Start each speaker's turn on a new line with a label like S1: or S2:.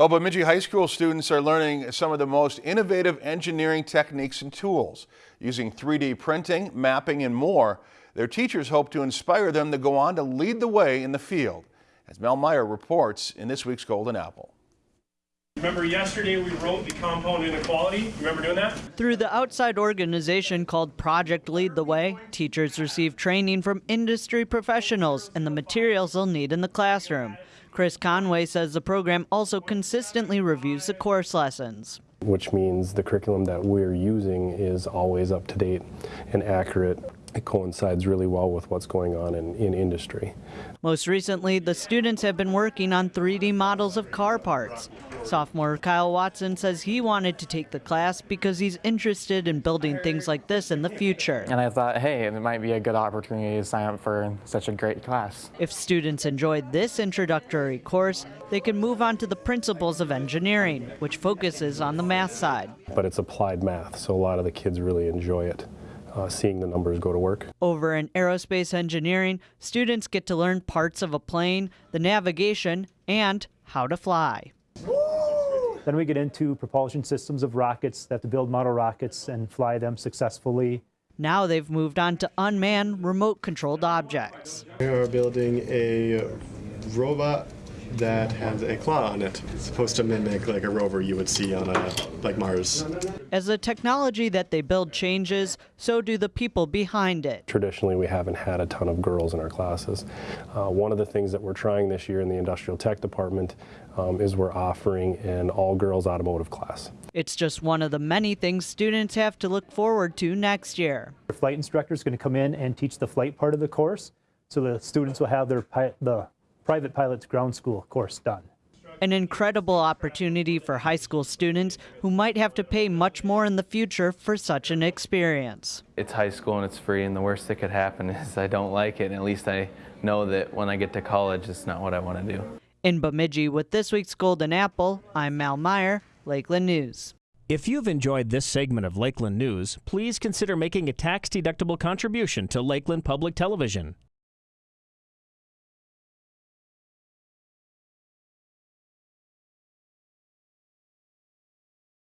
S1: Oh, well, Bemidji High School students are learning some of the most innovative engineering techniques and tools. Using 3D printing, mapping, and more, their teachers hope to inspire them to go on to lead the way in the field. As Mel Meyer reports in this week's Golden Apple.
S2: Remember yesterday we wrote the compound inequality? Remember doing that?
S3: Through the outside organization called Project Lead the Way, teachers receive training from industry professionals and the materials they'll need in the classroom. Chris Conway says the program also consistently reviews the course lessons.
S4: Which means the curriculum that we're using is always up to date and accurate. It coincides really well with what's going on in, in industry.
S3: Most recently, the students have been working on 3D models of car parts. Sophomore Kyle Watson says he wanted to take the class because he's interested in building things like this in the future.
S5: And I thought, hey, it might be a good opportunity to sign up for such a great class.
S3: If students enjoyed this introductory course, they can move on to the principles of engineering, which focuses on the math side.
S4: But it's applied math, so a lot of the kids really enjoy it. Uh, seeing the numbers go to work.
S3: Over in aerospace engineering, students get to learn parts of a plane, the navigation, and how to fly.
S6: Then we get into propulsion systems of rockets that have to build model rockets and fly them successfully.
S3: Now they've moved on to unmanned remote controlled objects.
S7: We are building a robot that has a claw on it. It's supposed to mimic like a rover you would see on a like Mars.
S3: As the technology that they build changes, so do the people behind it.
S4: Traditionally, we haven't had a ton of girls in our classes. Uh, one of the things that we're trying this year in the industrial tech department um, is we're offering an all-girls automotive class.
S3: It's just one of the many things students have to look forward to next year.
S6: The flight instructor is going to come in and teach the flight part of the course, so the students will have their the private pilot's ground school course done.
S3: An incredible opportunity for high school students who might have to pay much more in the future for such an experience.
S8: It's high school and it's free and the worst that could happen is I don't like it and at least I know that when I get to college it's not what I want to do.
S3: In Bemidji with this week's Golden Apple, I'm Mal Meyer, Lakeland News.
S9: If you've enjoyed this segment of Lakeland News, please consider making a tax-deductible contribution to Lakeland Public Television.